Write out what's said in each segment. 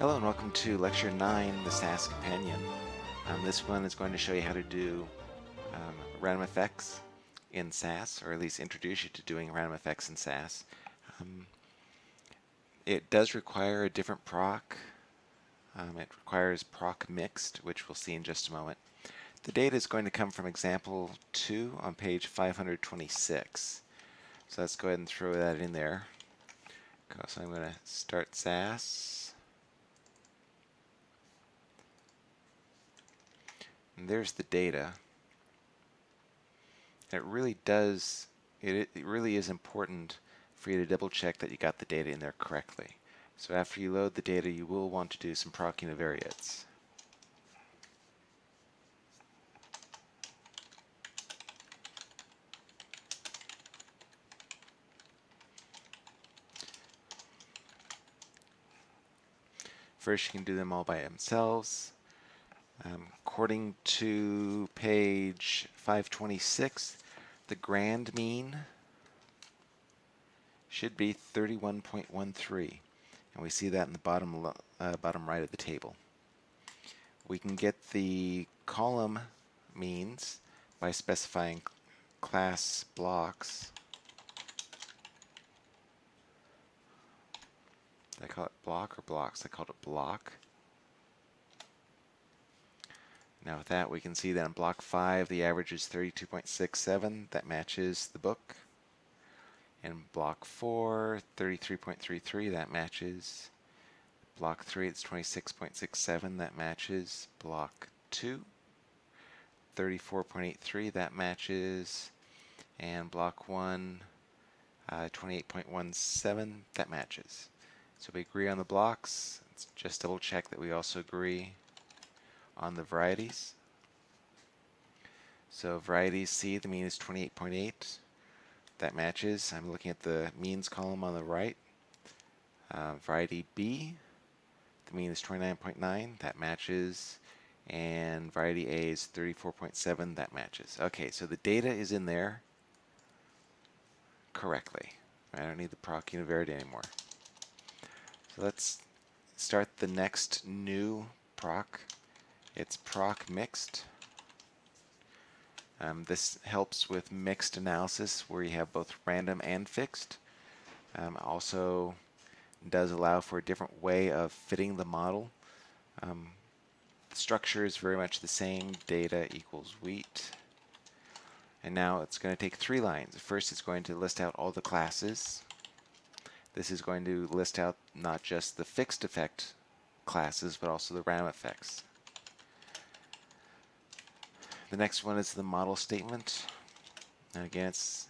Hello and welcome to Lecture 9, the SAS Companion. Um, this one is going to show you how to do um, random effects in SAS, or at least introduce you to doing random effects in SAS. Um, it does require a different proc. Um, it requires proc mixed, which we'll see in just a moment. The data is going to come from example 2 on page 526. So let's go ahead and throw that in there. So I'm going to start SAS. And there's the data. it really does, it, it really is important for you to double check that you got the data in there correctly. So after you load the data, you will want to do some proc univariates. First, you can do them all by themselves. Um, according to page 526, the grand mean should be 31.13 and we see that in the bottom uh, bottom right of the table. We can get the column means by specifying class blocks. Did I call it block or blocks? I called it block. Now with that, we can see that in block 5, the average is 32.67. That matches the book. In block 4, 33.33. That matches. Block 3, it's 26.67. That matches. Block 2, 34.83. That matches. And block 1, uh, 28.17. That matches. So we agree on the blocks. Let's just double check that we also agree on the varieties. So varieties C, the mean is 28.8. That matches. I'm looking at the means column on the right. Uh, variety B, the mean is 29.9. That matches. And variety A is 34.7. That matches. Okay, so the data is in there correctly. I don't need the proc univariate anymore. So let's start the next new proc it's proc mixed. Um, this helps with mixed analysis where you have both random and fixed. Um, also does allow for a different way of fitting the model. Um, the structure is very much the same, data equals wheat. And now it's going to take three lines. First it's going to list out all the classes. This is going to list out not just the fixed effect classes, but also the random effects. The next one is the model statement. And again, it's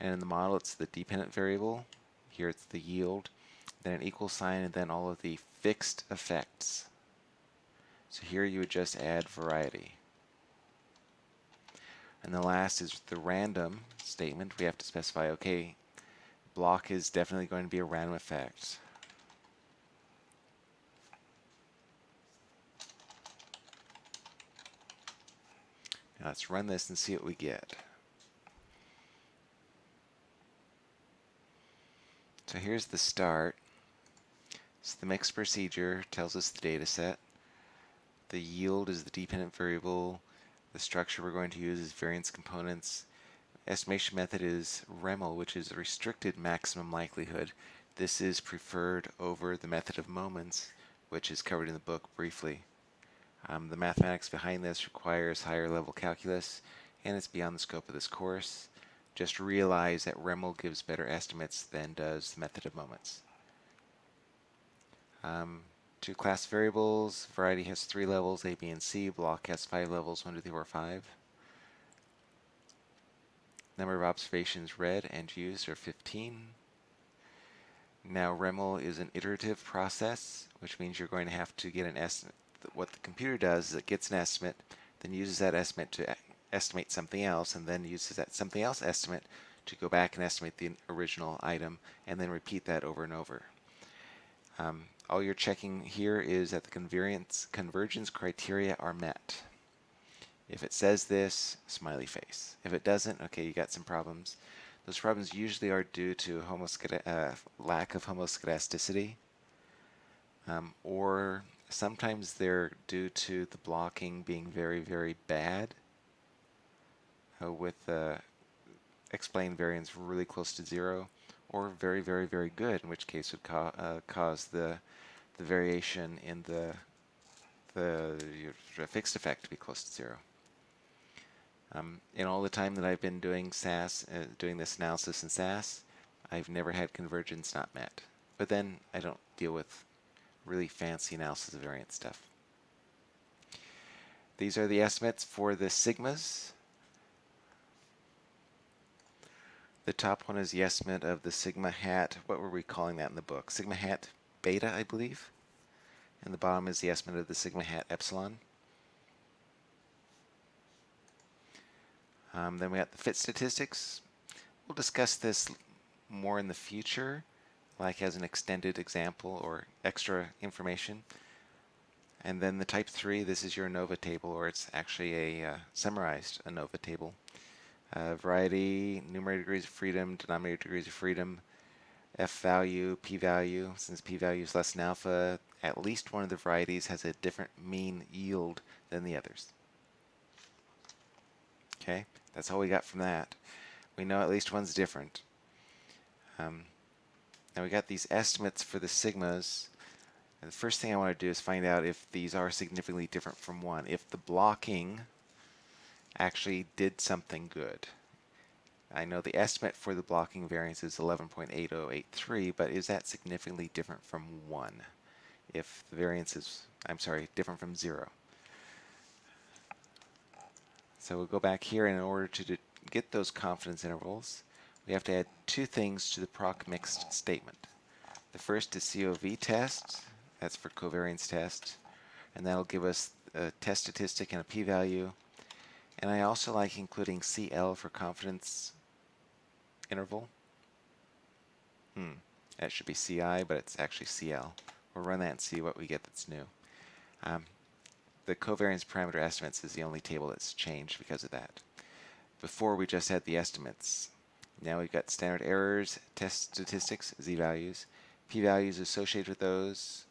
and in the model it's the dependent variable. Here it's the yield, then an equal sign, and then all of the fixed effects. So here you would just add variety. And the last is the random statement. We have to specify, okay, block is definitely going to be a random effect. Now let's run this and see what we get. So here's the start. So the mix procedure tells us the data set. The yield is the dependent variable. The structure we're going to use is variance components. Estimation method is REML, which is a restricted maximum likelihood. This is preferred over the method of moments, which is covered in the book briefly. Um, the mathematics behind this requires higher level calculus and it's beyond the scope of this course. Just realize that REML gives better estimates than does the method of moments. Um, two class variables, variety has three levels, A, B, and C. Block has five levels, 1, 2, 3, 4, 5. Number of observations read and used are 15. Now REML is an iterative process, which means you're going to have to get an estimate what the computer does is it gets an estimate, then uses that estimate to estimate something else, and then uses that something else estimate to go back and estimate the original item, and then repeat that over and over. Um, all you're checking here is that the convergence, criteria are met. If it says this, smiley face. If it doesn't, okay, you got some problems. Those problems usually are due to uh, lack of homoscedasticity, um, or sometimes they're due to the blocking being very, very bad uh, with the explained variance really close to zero, or very, very, very good, in which case would ca uh, cause the the variation in the the fixed effect to be close to zero. Um, in all the time that I've been doing SAS, uh, doing this analysis in SAS, I've never had convergence not met. But then I don't deal with really fancy analysis of variance stuff. These are the estimates for the sigmas. The top one is the estimate of the sigma hat. What were we calling that in the book? Sigma hat beta, I believe. And the bottom is the estimate of the sigma hat epsilon. Um, then we got the fit statistics. We'll discuss this more in the future, like as an extended example or extra information. And then the type 3, this is your ANOVA table, or it's actually a uh, summarized ANOVA table. Uh, variety, numerator degrees of freedom, denominator degrees of freedom, F value, P value. Since P value is less than alpha, at least one of the varieties has a different mean yield than the others. Okay, that's all we got from that. We know at least one's different. Um, now we got these estimates for the sigmas. And the first thing I want to do is find out if these are significantly different from one. If the blocking actually did something good. I know the estimate for the blocking variance is 11.8083, but is that significantly different from 1? If the variance is, I'm sorry, different from 0. So we'll go back here, in order to get those confidence intervals, we have to add two things to the proc mixed statement. The first is COV test, that's for covariance test, and that'll give us a test statistic and a p-value. And I also like including CL for confidence interval. Hmm, that should be CI, but it's actually CL. We'll run that and see what we get that's new. Um, the covariance parameter estimates is the only table that's changed because of that. Before we just had the estimates. Now we've got standard errors, test statistics, z-values, p-values associated with those,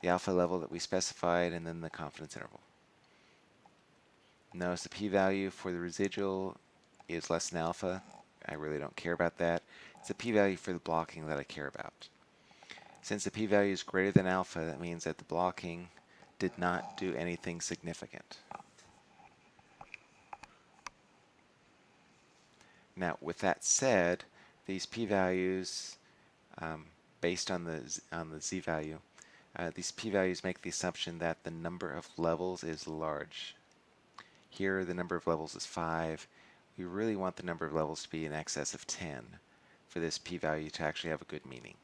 the alpha level that we specified, and then the confidence interval. Notice the p-value for the residual is less than alpha. I really don't care about that. It's the p-value for the blocking that I care about. Since the p-value is greater than alpha, that means that the blocking did not do anything significant. Now, with that said, these p-values, um, based on the on the z-value, uh, these p-values make the assumption that the number of levels is large. Here, the number of levels is 5. We really want the number of levels to be in excess of 10 for this p-value to actually have a good meaning.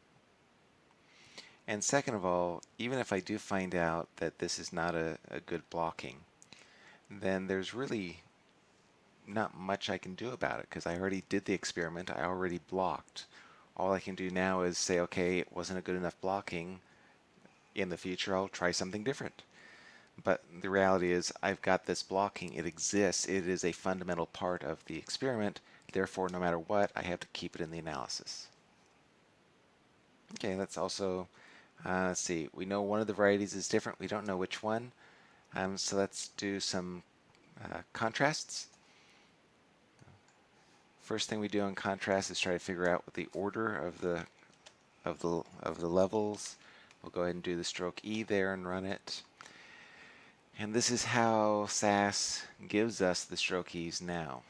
And second of all, even if I do find out that this is not a, a good blocking, then there's really not much I can do about it because I already did the experiment. I already blocked. All I can do now is say, okay, it wasn't a good enough blocking. In the future, I'll try something different. But the reality is I've got this blocking. It exists. It is a fundamental part of the experiment. Therefore, no matter what, I have to keep it in the analysis. Okay, that's also uh, let's see, we know one of the varieties is different. We don't know which one. Um, so let's do some uh, contrasts. First thing we do in contrast is try to figure out what the order of the of the of the levels. We'll go ahead and do the stroke E there and run it. And this is how SAS gives us the stroke E's now.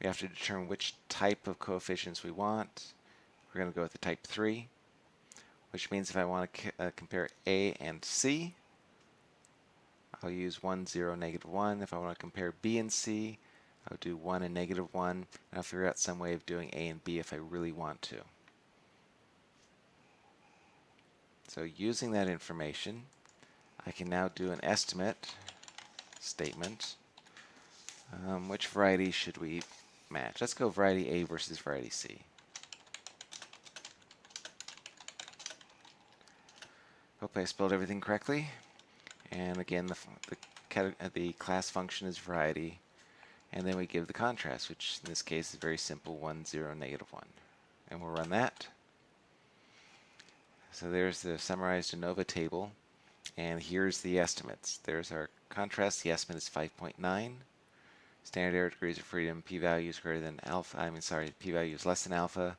We have to determine which type of coefficients we want. We're going to go with the type 3 which means if I want to uh, compare A and C, I'll use 1, 0, negative 1. If I want to compare B and C, I'll do 1 and negative 1, and I'll figure out some way of doing A and B if I really want to. So using that information, I can now do an estimate statement. Um, which variety should we match? Let's go variety A versus variety C. Hope I spelled everything correctly. And again, the, the, uh, the class function is variety. And then we give the contrast, which in this case is very simple, 1, 0, negative 1. And we'll run that. So there's the summarized ANOVA table, and here's the estimates. There's our contrast, the estimate is 5.9. Standard error degrees of freedom, p-value is greater than alpha, I mean sorry, p-value is less than alpha.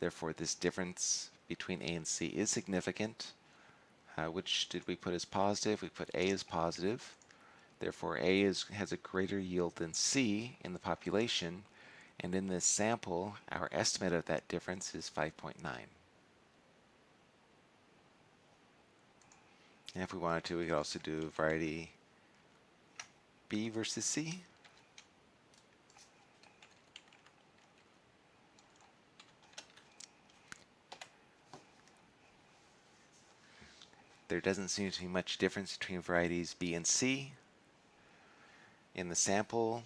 Therefore this difference between A and C is significant. Uh, which did we put as positive? We put A as positive. Therefore, A is, has a greater yield than C in the population, and in this sample, our estimate of that difference is 5.9. And if we wanted to, we could also do variety B versus C. There doesn't seem to be much difference between varieties B and C. In the sample,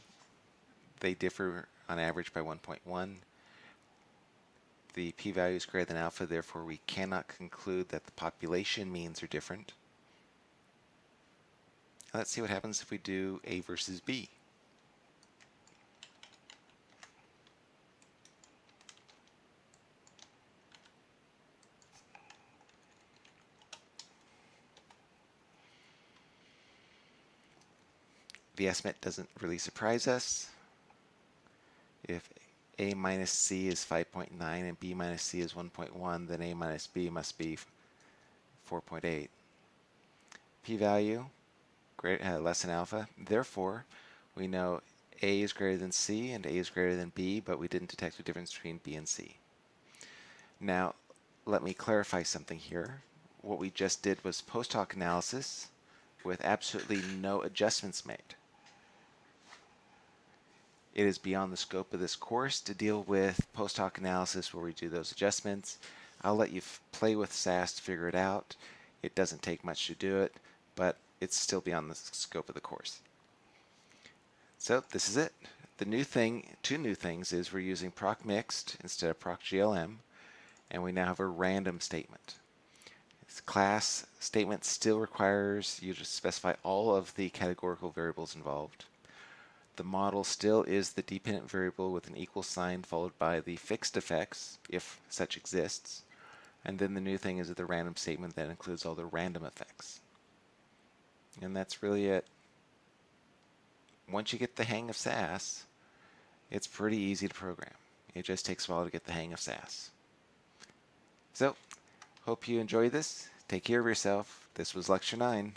they differ on average by 1.1. The p-value is greater than alpha, therefore we cannot conclude that the population means are different. Let's see what happens if we do A versus B. the estimate doesn't really surprise us. If A minus C is 5.9 and B minus C is 1.1, then A minus B must be 4.8. P-value uh, less than alpha. Therefore, we know A is greater than C and A is greater than B, but we didn't detect a difference between B and C. Now, let me clarify something here. What we just did was post hoc analysis with absolutely no adjustments made. It is beyond the scope of this course to deal with post hoc analysis where we do those adjustments. I'll let you play with SAS to figure it out. It doesn't take much to do it, but it's still beyond the scope of the course. So this is it. The new thing, two new things, is we're using proc mixed instead of proc GLM, and we now have a random statement. This class statement still requires you to specify all of the categorical variables involved. The model still is the dependent variable with an equal sign followed by the fixed effects, if such exists. And then the new thing is the random statement that includes all the random effects. And that's really it. Once you get the hang of SAS, it's pretty easy to program. It just takes a while to get the hang of SAS. So, hope you enjoyed this. Take care of yourself. This was Lecture 9.